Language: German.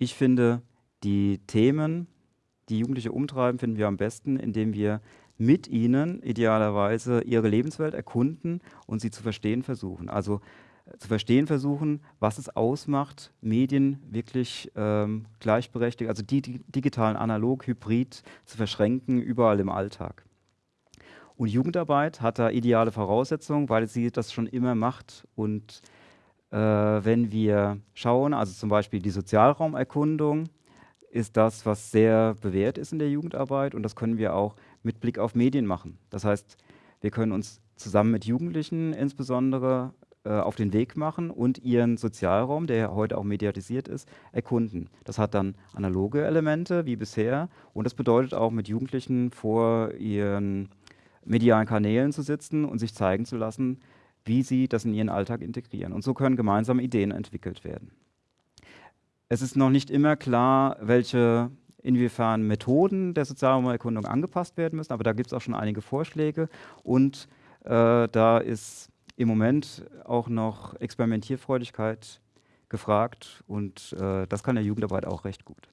ich finde, die Themen, die Jugendliche umtreiben, finden wir am besten, indem wir mit ihnen idealerweise ihre Lebenswelt erkunden und sie zu verstehen versuchen. Also äh, zu verstehen versuchen, was es ausmacht, Medien wirklich ähm, gleichberechtigt, also die, die digitalen analog, hybrid zu verschränken, überall im Alltag. Und Jugendarbeit hat da ideale Voraussetzungen, weil sie das schon immer macht. Und wenn wir schauen, also zum Beispiel die Sozialraumerkundung, ist das, was sehr bewährt ist in der Jugendarbeit und das können wir auch mit Blick auf Medien machen. Das heißt, wir können uns zusammen mit Jugendlichen insbesondere äh, auf den Weg machen und ihren Sozialraum, der heute auch mediatisiert ist, erkunden. Das hat dann analoge Elemente wie bisher und das bedeutet auch mit Jugendlichen vor ihren medialen Kanälen zu sitzen und sich zeigen zu lassen, wie sie das in ihren Alltag integrieren. Und so können gemeinsam Ideen entwickelt werden. Es ist noch nicht immer klar, welche inwiefern Methoden der Sozialraumerkundung angepasst werden müssen, aber da gibt es auch schon einige Vorschläge und äh, da ist im Moment auch noch Experimentierfreudigkeit gefragt und äh, das kann der Jugendarbeit auch recht gut.